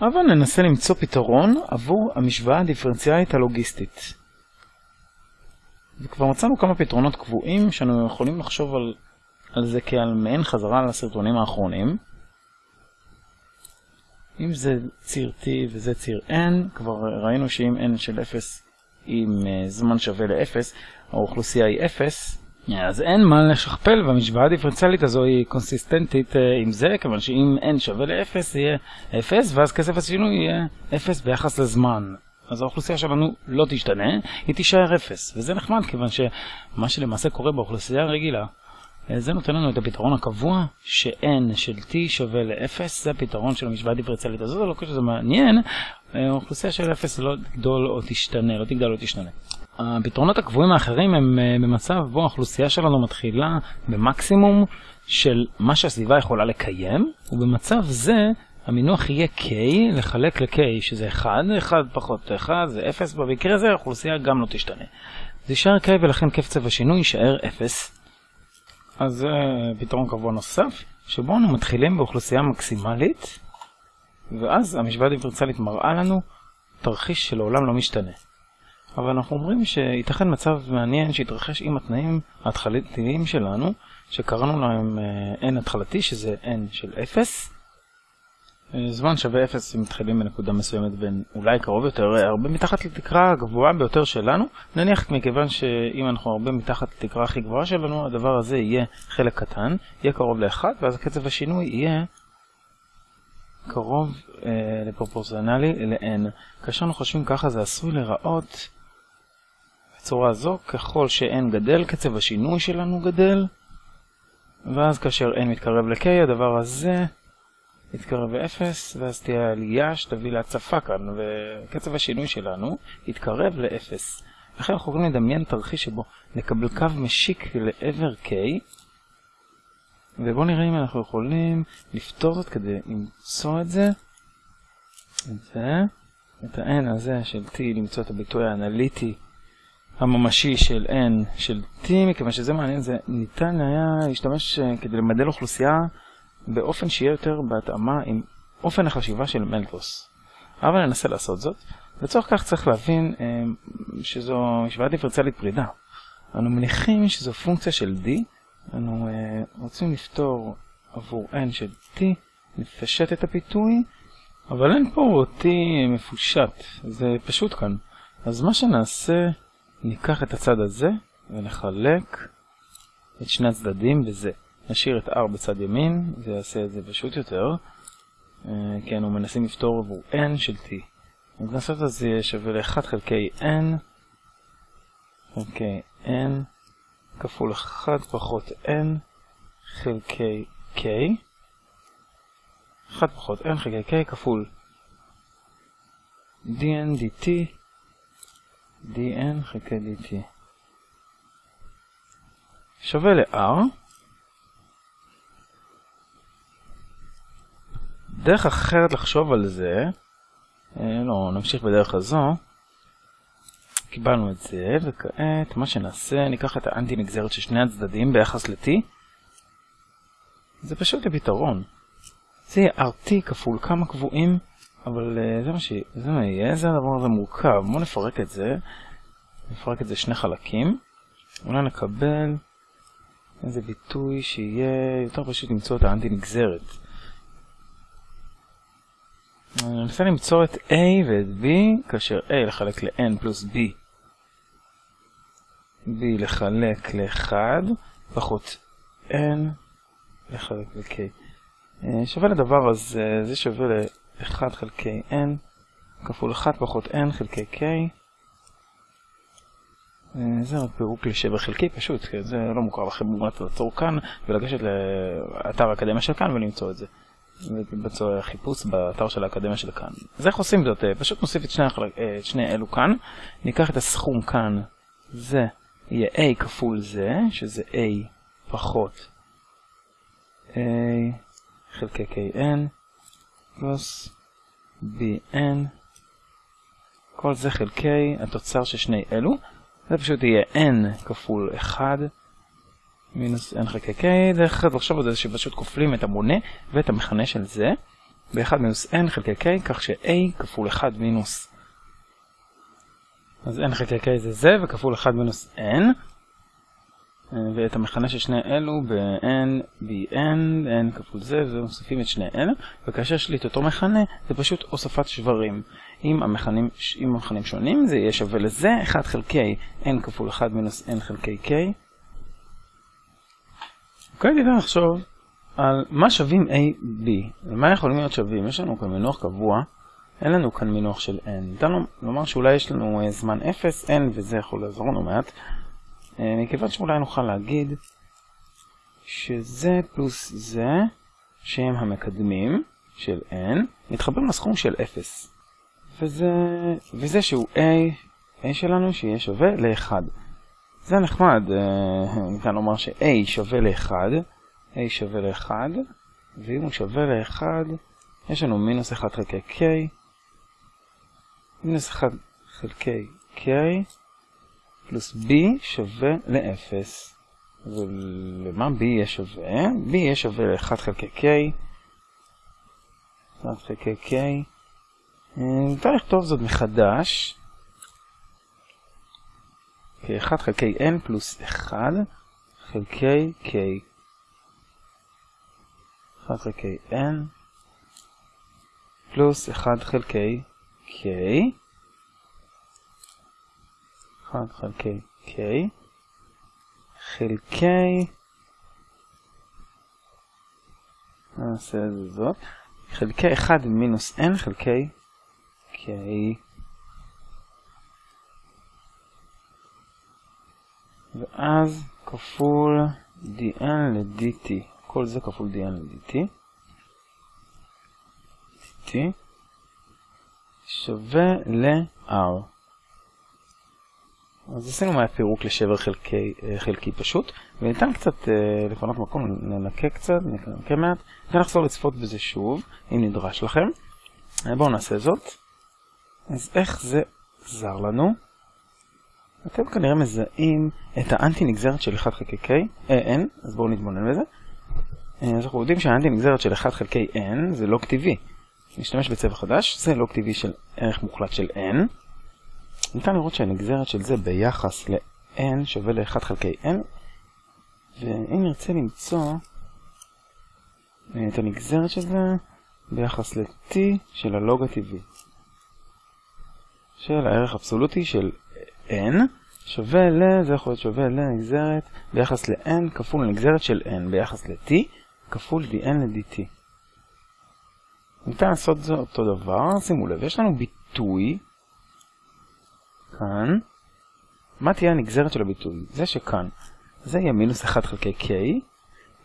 אבל ננסה למצוא פתרון עבור המשוואה הדיפרנציאלית הלוגיסטית. וכבר מצאנו כמה פתרונות קבועים שאנו יכולים לחשוב על, על זה כעל מעין חזרה לסרטונים האחרונים. אם זה ציר t וזה ציר n, כבר ראינו שאם n של 0 עם uh, זמן שווה ל-0, האוכלוסייה היא 0, אז אין מה לשכפל והמשוואה הדיפרנציאלית הזו היא קונסיסטנטית uh, עם זה, כיוון שאם n שווה ל-0 יהיה 0, ואז כסף השינוי יהיה 0 ביחס לזמן. אז האוכלוסייה שלנו לא תשתנה, היא תישאר 0, וזה נחמד, כיוון שמה שלמעשה קורה באוכלוסייה הרגילה זה נותן לנו את הפתרון הקבוע, ש-n של t שווה ל-0, זה הפתרון של המשוואה הדיפרנציאלית הזאת, לא חושב שזה מעניין, האוכלוסייה של 0 לא תגדול או תשתנה, לא תגדל או תשתנה. הפתרונות הקבועים האחרים הם במצב בו האוכלוסייה שלנו מתחילה במקסימום של מה שהסביבה יכולה לקיים, ובמצב זה המינוח יהיה k לחלק ל-k, שזה 1, 1 פחות 1 זה 0, במקרה הזה האוכלוסייה גם לא תשתנה. זה יישאר k ולכן קצב השינוי יישאר 0. אז זה פתרון קבוע נוסף, שבו אנו מתחילים באוכלוסייה מקסימלית, ואז המשוואה הדיפרנציאלית מראה לנו תרחיש שלעולם לא משתנה. אבל אנחנו אומרים שייתכן מצב מעניין שיתרחש עם התנאים ההתחלתיים שלנו, שקראנו להם n התחלתי, שזה n של 0, זמן שווה 0 אם מתחילים בנקודה מסוימת בין אולי קרוב יותר, הרבה מתחת לתקרה הגבוהה ביותר שלנו. נניח מכיוון שאם אנחנו הרבה מתחת לתקרה הכי גבוהה שלנו, הדבר הזה יהיה חלק קטן, יהיה קרוב ל-1, ואז קצב השינוי יהיה קרוב אה, לפרופורציונלי ל-n. כאשר אנחנו חושבים ככה זה עשוי לראות בצורה זו, ככל ש-n גדל, קצב השינוי שלנו גדל, ואז כאשר n מתקרב ל-k, הדבר הזה יתקרב ל-0, ואז תהיה עלייה שתביא להצפה כאן, וקצב השינוי שלנו יתקרב ל-0. לכן אנחנו יכולים לדמיין תרחיש שבו נקבל קו משיק לעבר K, ובואו נראה אם אנחנו יכולים לפתור זאת כדי למצוא את זה, את זה, את ה-n הזה של t, למצוא את הביטוי האנליטי הממשי של n של t, מכיוון שזה מעניין, זה ניתן היה להשתמש כדי למדל אוכלוסייה באופן שיהיה יותר בהתאמה עם אופן החשיבה של מלטוס. אבל ננסה לעשות זאת. לצורך כך צריך להבין אה, שזו משוואה דיפרנציאלית פרידה. אנו מניחים שזו פונקציה של d, אנו אה, רוצים לפתור עבור n של t, נפשט את הפיתוי, אבל אין פה t מפושט, זה פשוט כאן. אז מה שנעשה, ניקח את הצד הזה ונחלק את שני הצדדים בזה. נשאיר את R בצד ימין, זה יעשה את זה פשוט יותר. כי אנו מנסים לפתור עבור n של t. אז נעשה את זה שווה ל-1 חלקי n חלקי n כפול 1 פחות n חלקי k 1 פחות n חלקי k כפול dn dt dn חלקי dt שווה ל-r דרך אחרת לחשוב על זה, אה, לא, נמשיך בדרך הזו. קיבלנו את זה, וכעת מה שנעשה, ניקח את האנטי נגזרת של שני הצדדים ביחס ל-t. זה פשוט הפתרון. זה יהיה RT כפול כמה קבועים, אבל uh, זה מה ש... זה מה יהיה, זה הדבר הזה מורכב. בואו נפרק את זה. נפרק את זה שני חלקים. אולי נקבל איזה ביטוי שיהיה יותר פשוט למצוא את האנטי נגזרת. אני מנסה למצוא את A ואת B, כאשר A לחלק ל-N פלוס B, B לחלק ל-1, פחות N לחלק ל-K. אה, שווה לדבר הזה, זה שווה ל-1 חלקי N, כפול 1 פחות N חלקי K. אה, זה רק פירוק לשבר חלקי פשוט, כי זה לא מוכר לכם מומלץ לעצור כאן ולגשת לאתר האקדמיה של כאן ולמצוא את זה. ובצורך חיפוש באתר של האקדמיה של כאן. אז איך עושים זאת? פשוט נוסיף את שני, אה, את שני אלו כאן, ניקח את הסכום כאן, זה יהיה a כפול זה, שזה a פחות a חלקי kn פלוס bn, כל זה חלקי התוצר של שני אלו, זה פשוט יהיה n כפול 1 מינוס n חלקי k, דרך אחרת לחשוב על זה שפשוט כופלים את המונה ואת המכנה של זה, ב-1 מינוס n חלקי k, כך ש-a כפול 1 מינוס. אז n חלקי k זה זה, וכפול 1 מינוס n. ואת המכנה של שני אלו ב-n, bn, n כפול זה, וזה מוסיפים את שני אלה, וכאשר יש לי את אותו מכנה, זה פשוט הוספת שברים. אם המכנים, אם המכנים שונים, זה יהיה שווה לזה 1 חלקי n כפול 1 מינוס n חלקי k. אוקיי, ניתן לחשוב על מה שווים a, b. ומה יכולים להיות שווים? יש לנו כאן מינוח קבוע, אין לנו כאן מינוח של n. ניתן לומר שאולי יש לנו זמן 0, n, וזה יכול לעזור לנו מעט. מכיוון שאולי נוכל להגיד שזה פלוס זה, שהם המקדמים של n, מתחברים לסכום של 0. וזה, וזה שהוא a, a שלנו שיהיה שווה ל-1. זה נחמד, ניתן לומר ש-a שווה ל-1, a שווה ל-1, ואם הוא שווה ל-1, יש לנו מינוס 1 חלקי k, מינוס 1 חלקי k, פלוס b שווה ל-0. ולמה b יהיה שווה? b יהיה שווה ל-1 חלקי k. 1 חלקי k. ניתן לכתוב זאת מחדש. כ-1 חלקי n פלוס 1 חלקי k. 1 חלקי n פלוס 1 חלקי k. 1 חלקי k. חלקי נעשה את זה זאת? חלקי 1 מינוס n חלקי k. ואז כפול dn ל-dt כל זה כפול dn ל-dt dt שווה ל-r אז עשינו מהפירוק לשבר חלקי, חלקי פשוט, וניתן קצת לפנות מקום, ננקה קצת, ננקה מעט, לחזור לצפות בזה שוב, אם נדרש לכם. בואו נעשה זאת. אז איך זה עזר לנו? אתם כנראה מזהים את האנטי נגזרת של 1 חלקי k, אה, n, אז בואו נתבונן בזה. אז אנחנו יודעים שהאנטי נגזרת של 1 חלקי n זה לוג טבעי. נשתמש בצבע חדש, זה לוג טבעי של ערך מוחלט של n. ניתן לראות שהנגזרת של זה ביחס ל-n שווה ל-1 חלקי n, ואם נרצה למצוא את הנגזרת של זה ביחס ל-t של הלוג הטבעי, של הערך אבסולוטי של n, שווה ל... זה יכול להיות שווה לנגזרת ביחס ל-n כפול נגזרת של n ביחס ל-t כפול dn ל-dt. ניתן לעשות זה אותו דבר, שימו לב, יש לנו ביטוי כאן, מה תהיה הנגזרת של הביטוי? זה שכאן, זה יהיה מינוס 1 חלקי k,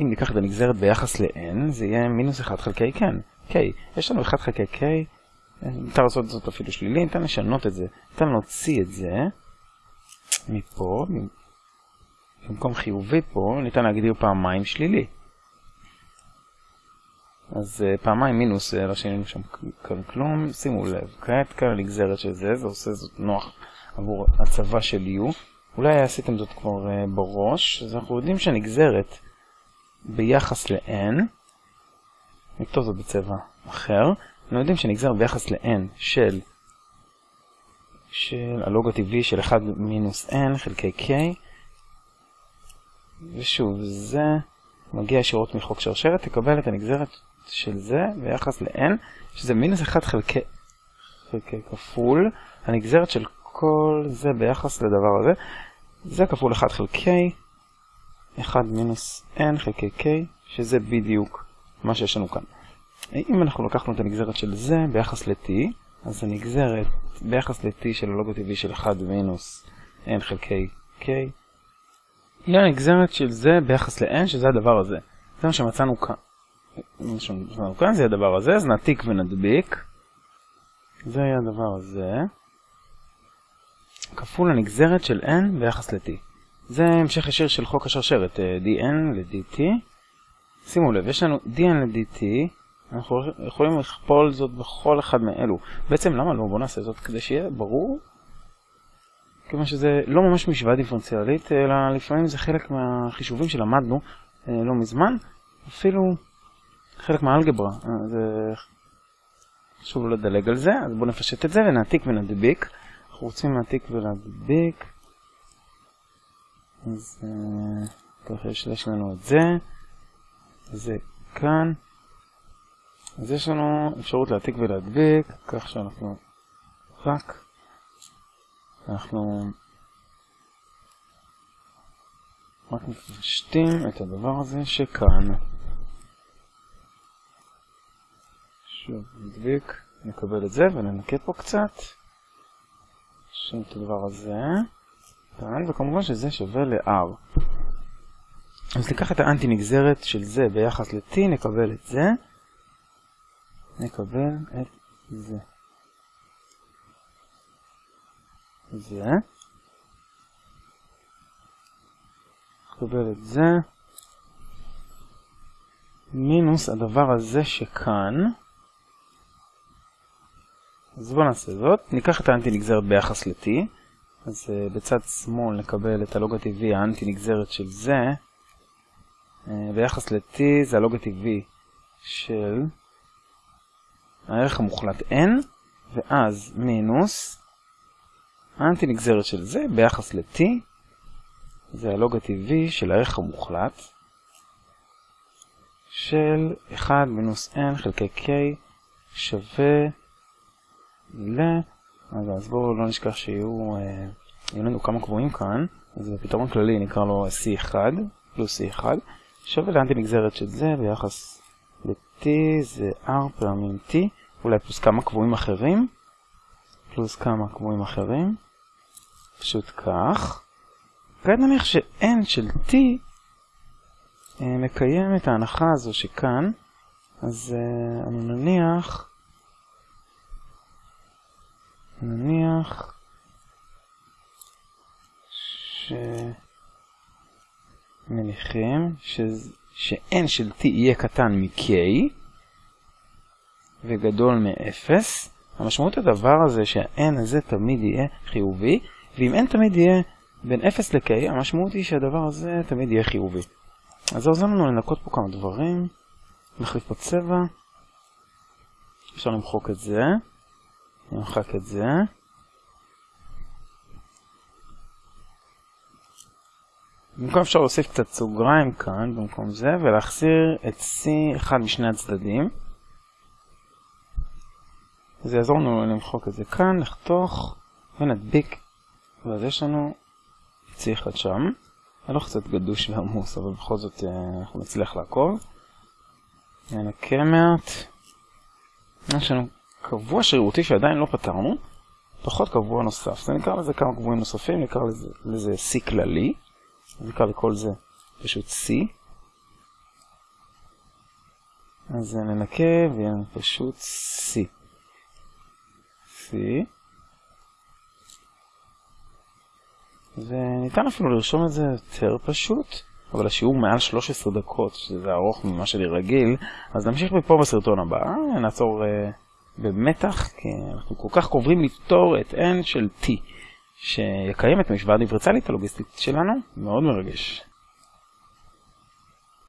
אם ניקח את הנגזרת ביחס ל-n, זה יהיה מינוס 1 חלקי כן, k. יש לנו 1 חלקי k, ניתן לעשות זאת אפילו שלילי, ניתן לשנות את זה, ניתן להוציא את זה מפה, במקום חיובי פה, ניתן להגדיר פעמיים שלילי. אז uh, פעמיים מינוס, לא שינינו שם כאן כלום, שימו לב, כעת כאן הנגזרת של זה, זה עושה זאת נוח עבור הצבה של U. אולי עשיתם זאת כבר uh, בראש, אז אנחנו יודעים שהנגזרת ביחס ל-n, נכתוב זאת בצבע אחר, אנחנו יודעים שנגזרת ביחס ל-n של, של הלוג הטבעי של 1 מינוס n חלקי k, ושוב, זה מגיע ישירות מחוק שרשרת, תקבל את הנגזרת של זה ביחס ל-n, שזה מינוס 1 חלקי, חלקי כפול, הנגזרת של כל זה ביחס לדבר הזה, זה כפול 1 חלקי 1 מינוס n חלקי k, שזה בדיוק מה שיש לנו כאן. אם אנחנו לקחנו את הנגזרת של זה ביחס ל-t, אז הנגזרת ביחס ל-t של הלוג הטבעי של 1 מינוס n חלקי k, היא הנגזרת של זה ביחס ל-n, שזה הדבר הזה. זה מה שמצאנו כאן. כאן זה הדבר הזה, אז נעתיק ונדביק. זה יהיה הדבר הזה. כפול הנגזרת של n ביחס ל-t. זה המשך ישיר של חוק השרשרת, dn ל-dt. שימו לב, יש לנו dn ל-dt, אנחנו יכולים לכפול זאת בכל אחד מאלו. בעצם למה לא? בואו נעשה זאת כדי שיהיה ברור. כיוון שזה לא ממש משוואה דיפרנציאלית, אלא לפעמים זה חלק מהחישובים שלמדנו לא מזמן. אפילו חלק מהאלגברה, זה חשוב לא לדלג על זה, אז בואו נפשט את זה ונעתיק ונדביק. אנחנו רוצים להעתיק ולהדביק. אז ככה יש לנו את זה, זה כאן. אז יש לנו אפשרות להעתיק ולהדביק, כך שאנחנו רק, אנחנו רק מפשטים את הדבר הזה שכאן. שוב, נדביק, נקבל את זה וננקה פה קצת. נשים את הדבר הזה. כאן, וכמובן שזה שווה ל-R. אז ניקח את האנטי נגזרת של זה ביחס ל-T, נקבל את זה. נקבל את זה. זה. נקבל את זה. מינוס הדבר הזה שכאן. אז בואו נעשה זאת. ניקח את האנטי נגזרת ביחס ל-T. אז uh, בצד שמאל נקבל את הלוג הטבעי האנטי נגזרת של זה. Uh, ביחס ל-T זה הלוג הטבעי של הערך המוחלט n, ואז מינוס האנטי נגזרת של זה ביחס ל-T. זה הלוג הטבעי של הערך המוחלט של 1 מינוס n חלקי k שווה ל... אז, אז בואו לא נשכח שיהיו אה, יהיו לנו כמה קבועים כאן, אז בפתרון כללי נקרא לו C1 פלוס C1, שווה לאנטי נגזרת של זה ביחס ל-T זה R פעמים T, אולי פלוס כמה קבועים אחרים, פלוס כמה קבועים אחרים, פשוט כך. כעת נניח ש-N של T אה, מקיים את ההנחה הזו שכאן, אז אה, אני נניח נניח שמניחים ש-n של t יהיה קטן מ-k וגדול מ-0, המשמעות הדבר הזה שה-n הזה תמיד יהיה חיובי, ואם n תמיד יהיה בין 0 ל-k, המשמעות היא שהדבר הזה תמיד יהיה חיובי. אז זה עוזר לנו לנקות פה כמה דברים, נחליף פה צבע, אפשר למחוק את זה. נמחק את זה. במקום אפשר להוסיף קצת סוגריים כאן במקום זה ולהחזיר את C אחד משני הצדדים. זה יעזור לנו למחוק את זה כאן, לחתוך ונדביק ואז יש לנו C אחד שם. הלוך קצת גדוש ועמוס אבל בכל זאת אה, אנחנו נצליח לעקוב. ננקה מעט. יש לנו קבוע שרירותי שעדיין לא פתרנו, פחות קבוע נוסף. זה נקרא לזה כמה קבועים נוספים, נקרא לזה, לזה C כללי, נקרא לכל זה פשוט C. אז ננקה ויהיה לנו פשוט C. C. וניתן אפילו לרשום את זה יותר פשוט, אבל השיעור מעל 13 דקות, שזה ארוך ממה שאני רגיל, אז נמשיך מפה בסרטון הבא, נעצור... במתח, כי אנחנו כל כך קרובים לפתור את n של t, שיקיים את המשוואה הדיפרציאלית הלוגיסטית שלנו, מאוד מרגש.